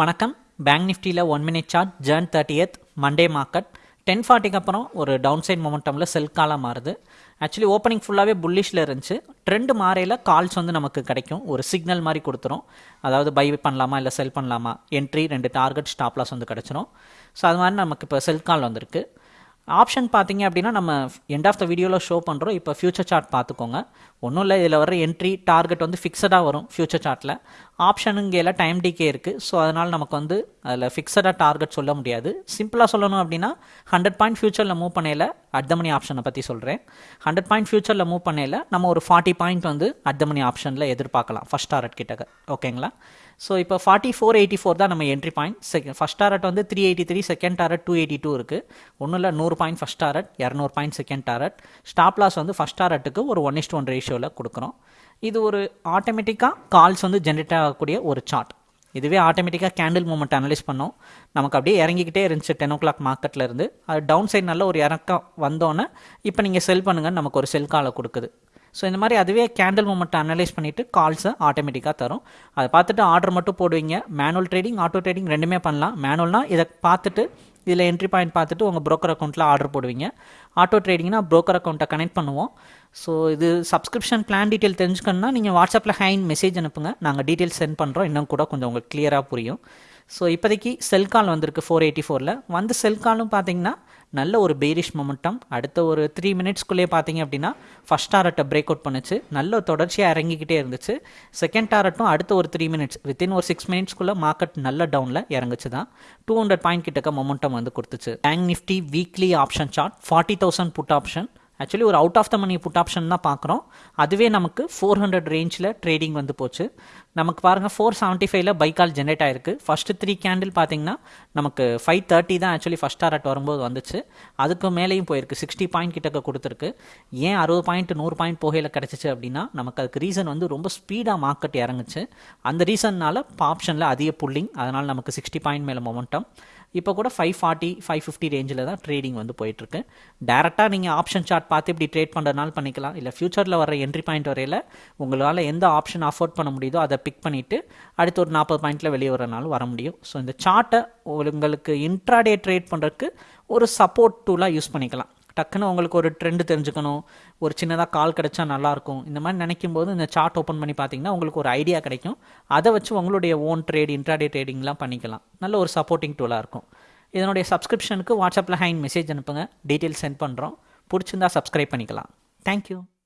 வணக்கம். பேங்க் நிஃப்டியில் one minute chart June thirtieth Monday market ten ஃபார்ட்டிக்கு அப்புறம் ஒரு டவுன் சைட் மொமெண்டமில் செல் காலாக மாறுது. ஆக்சுவலி ஓப்பனிங் ஃபுல்லாகவே புல்லிஷில் இருந்துச்சு. ட்ரெண்டு மாறையில் கால்ஸ் வந்து நமக்கு கிடைக்கும். ஒரு சிக்னல் மாதிரி கொடுத்துரும். அதாவது பை பண்ணலாமா இல்லை செல் பண்ணலாமா? என்ட்ரி ரெண்டு டார்கெட் ஸ்டாப்லாஸ் வந்து கிடச்சிரும். ஸோ அது மாதிரி நமக்கு இப்போ செல் கால் வந்திருக்கு. ஆப்ஷன் பார்த்தீங்க அப்படின்னா நம்ம எண்ட் ஆஃப் த வீடியோவில் ஷோ பண்ணுறோம் இப்போ ஃபியூச்சர் சார்ட் பார்த்துக்கோங்க. ஒன்றும் இல்லை இதில் வர என்ட்ரி டார்கெட் வந்து ஃபிக்ஸடாக வரும் ஃபியூச்சர் சார்ட்டில் ஆப்ஷனுங்கையில் டைம் டிகே இருக்குது ஸோ அதனால் நமக்கு வந்து அதில் ஃபிக்ஸடாக டார்கெட் சொல்ல முடியாது. சிம்பிளாக சொல்லணும் அப்படின்னா ஹண்ட்ரட் பாயிண்ட் ஃபியூச்சரில் மூவ் பண்ணையில் அட் த மணி ஆப்ஷனை பற்றி சொல்கிறேன் ஹண்ட்ரட் பாயிண்ட் ஃபியூச்சரில் மூவ் பண்ணையில் நம்ம ஒரு ஃபார்ட்டி பாயிண்ட் வந்து அட் த மணி ஆப்ஷனில் எதிர்பார்க்கலாம் ஃபஸ்ட் டாரட் கிட்டக்க ஓகேங்களா ஸோ இப்போ ஃபார்ட்டி ஃபோர் எயிட்டி ஃபோர் தான் நம்ம entry point second first target வந்து three eighty three second target two eighty two இருக்குது ஒன்றும் இல்லை நூறு பாயிண்ட் ஃபஸ்ட் டாரட் இரநூறு point second target stop loss வந்து ஃபஸ்ட் டாரட்டுக்கு ஒரு ஒன் இஸ்ட் ஒன் ரேஷியோவில் கொடுக்குறோம். இது ஒரு ஆட்டோமேட்டிக்காக கால்ஸ் வந்து ஜென்ரேட் ஆகக்கூடிய ஒரு சார்ட் இதுவே ஆட்டோமேட்டிக்காக கேண்டில் மூமெண்ட் அனலைஸ் பண்ணோம். நமக்கு அப்படியே இறங்கிக்கிட்டே இருந்துச்சு டென் ஓ கிளாக் மார்க்கெட்டில் இருந்து. அது டவுன் சைடு நல்ல ஒரு இறக்கம் வந்தோன்னே இப்போ நீங்கள் செல் பண்ணுங்கன்னு நமக்கு ஒரு செல் காலை கொடுக்குது. ஸோ இந்த மாதிரி அதுவே கேண்டில் மூமெண்ட் அனலைஸ் பண்ணிவிட்டு கால்ஸை ஆட்டோமேட்டிக்காக தரும். அதை பார்த்துட்டு ஆர்டர் மட்டும் போடுவீங்க. மேனுவல் ட்ரேடிங் ஆட்டோ ட்ரேடிங் ரெண்டுமே பண்ணலாம். மேனுவல்னால் இதை பார்த்துட்டு இதில் என்ட்ரி பாயிண்ட் பார்த்துட்டு உங்கள் ப்ரோக்கர் அக்கௌண்ட்டில் ஆர்டர் போடுவீங்க. ஆட்டோ ட்ரேடிங்னா ப்ரோக்கர் அக்கௌண்ட்டை கனெக்ட் பண்ணுவோம். ஸோ இது சப்ஸ்கிரிப்ஷன் பிளான் டீட்டெயில் தெரிஞ்சுக்கணுன்னா நீங்கள் வாட்ஸ்அப்பில் ஹேண்ட் மெசேஜ் அனுப்புங்க. நாங்கள் டீட்டெயில்ஸ் சென்ட் பண்ணுறோம் இன்னும் கூட கொஞ்சம் உங்களுக்கு கிளியராக புரியும். ஸோ இப்போதைக்கு செல்கால் வந்திருக்கு ஃபோர் எயிட்டி ஃபோரில் வந்து செல்காலும் பார்த்தீங்கன்னா நல்ல ஒரு பேரிஷ் மொமெண்டம் அடுத்த ஒரு த்ரீ மினிட்ஸ்க்குள்ளேயே பார்த்தீங்க அப்படின்னா ஃபஸ்ட் டாரட்டை பிரேக் அவுட் பண்ணுச்சு. நல்ல தொடர்ச்சியாக இறங்கிக்கிட்டே இருந்துச்சு. செகண்ட் டாரட்டும் அடுத்த ஒரு த்ரீ மினிட்ஸ் வித்தின் ஒரு சிக்ஸ் மினிட்ஸ்க்குள்ளே மார்க்கெட் நல்ல டவுனில் இறங்குச்சு தான். டூ ஹண்ட்ரட் பாயிண்ட் கிட்டக்க மொமெண்டம் வந்து கொடுத்துச்சு. Bank Nifty weekly option chart forty thousand put option actually ஒரு out of the money put option தான் பார்க்குறோம். அதுவே நமக்கு ஃபோர் ஹண்ட்ரட் ரேஞ்சில் ட்ரேடிங் வந்து போச்சு. நமக்கு பாருங்கள் ஃபோர் செவன்ட்டி ஃபைவ்ல பைக்கால் ஜென்ரேட் ஆயிருக்கு. ஃபஸ்ட்டு த்ரீ கேண்டில் பார்த்தீங்கன்னா நமக்கு ஃபைவ் தேர்ட்டி தான் ஆக்சுவலி ஃபஸ்ட் டாரட் வரும்போது வந்துச்சு. அதுக்கு மேலேயும் போயிருக்கு. சிக்ஸ்டி பாயிண்ட் கிட்டக்க கொடுத்துருக்கு. ஏன் அறுபது பாயிண்ட் நூறு பாயிண்ட் போகையில் கிடச்சிச்சு அப்படின்னா நமக்கு அதுக்கு ரீசன் வந்து ரொம்ப ஸ்பீடாக மார்க்கெட் இறங்குச்சு. அந்த ரீசன்னால் ஆப்ஷனில் அதிக புல்லிங் அதனால் நமக்கு சிக்ஸ்டி பாயிண்ட் மேலே மொமெண்டம் இப்போ கூட ஃபைவ் ஃபார்ட்டி ஃபைவ் ஃபிஃப்டி ரேஞ்சில் தான் ட்ரேடிங் வந்து போயிட்டுருக்கு டேரெக்டாக நீங்கள் ஆப்ஷன் சார்ட் பார்த்து இப்படி ட்ரேட் பண்ணுறதுனால பண்ணிக்கலாம். இல்லை ஃப்யூச்சரில் வர என்ட்ரி பாயிண்ட் வரையில் உங்களால் எந்த ஆப்ஷன் அஃபோர்ட் பண்ண முடியுதோ அதை பிக் பண்ணிவிட்டு அடுத்து ஒரு நாற்பது பாயிண்டில் வெளியே வரனாலும் வர முடியும். ஸோ இந்த சார்ட்டை உங்களுக்கு இன்ட்ராடே ட்ரேட் பண்ணுறதுக்கு ஒரு சப்போர்ட் டூலாக யூஸ் பண்ணிக்கலாம். டக்குன்னு உங்களுக்கு ஒரு ட்ரெண்டு தெரிஞ்சுக்கணும். ஒரு சின்னதாக கால் கிடைச்சா நல்லாயிருக்கும். இந்த மாதிரி நினைக்கும் போது இந்த சார்ட் ஓப்பன் பண்ணி பார்த்தீங்கன்னா உங்களுக்கு ஒரு ஐடியா கிடைக்கும். அதை வச்சு உங்களுடைய ஓன் ட்ரேட் இன்ட்ராடே ட்ரேடிங்லாம் பண்ணிக்கலாம். நல்ல ஒரு சப்போர்ட்டிங் டூலாக இருக்கும். இதனுடைய சப்ஸ்கிரிப்ஷனுக்கு வாட்ஸ்அப்பில் ஹைன் மெசேஜ் அனுப்புங்க. டீட்டெயில்ஸ் சென்ட் பண்ணுறோம் பிடிச்சிருந்தா சப்ஸ்கிரைப் பண்ணிக்கலாம். தேங்க்யூ